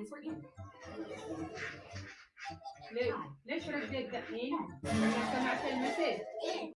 is for. Let's just dig that.